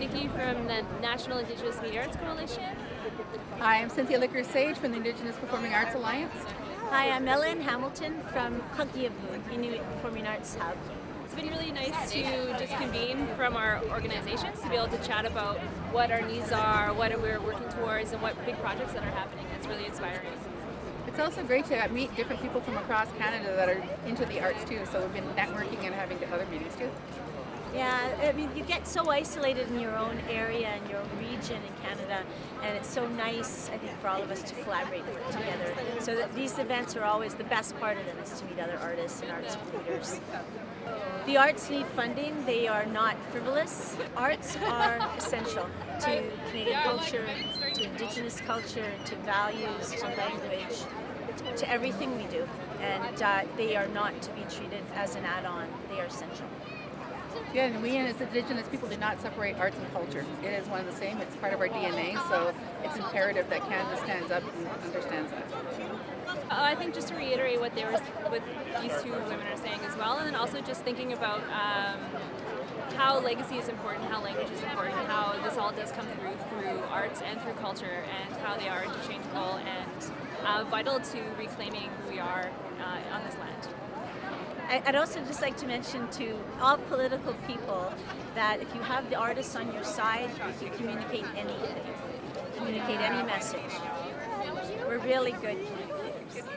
Nikki from the National Indigenous Media Arts Coalition. Hi, I'm Cynthia Lickers-Sage from the Indigenous Performing Arts Alliance. Hi, I'm Ellen Hamilton from Qaggiavuut, Inuit Performing Arts Hub. It's been really nice to just convene from our organizations to be able to chat about what our needs are, what we're working towards, and what big projects that are happening. It's really inspiring. It's also great to meet different people from across Canada that are into the arts too, so we've been networking and having other meetings too. Yeah, I mean, you get so isolated in your own area and your own region in Canada, and it's so nice, I think, for all of us to collaborate together. So that these events are always the best part of them is to meet other artists and arts leaders. The arts need funding. They are not frivolous. Arts are essential to Canadian culture, to Indigenous culture, to values, to language, to everything we do. And uh, they are not to be treated as an add-on. They are essential. Yeah, and we as Indigenous people do not separate arts and culture. It is one of the same. It's part of our DNA, so it's imperative that Canada stands up and understands that. Uh, I think just to reiterate what they were, what these two women are saying as well, and then also just thinking about um, how legacy is important, how language is important, how this all does come through through arts and through culture, and how they are interchangeable and uh, vital to reclaiming who we are uh, on this land. I'd also just like to mention to all political people that if you have the artists on your side, you can communicate anything, communicate any message. We're really good communicators.